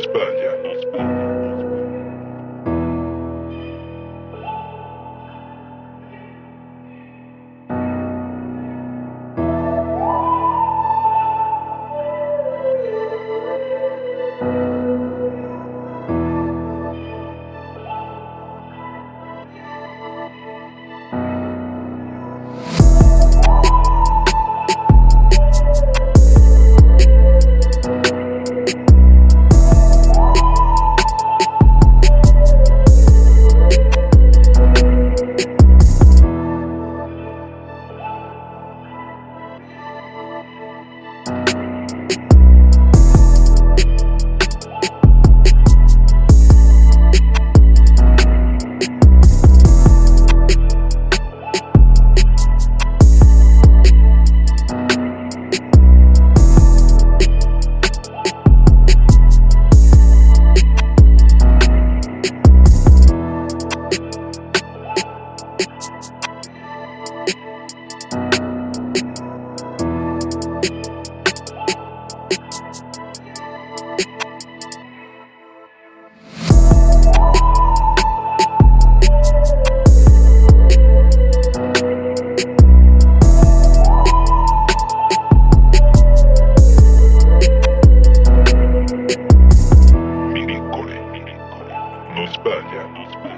España. Espanha.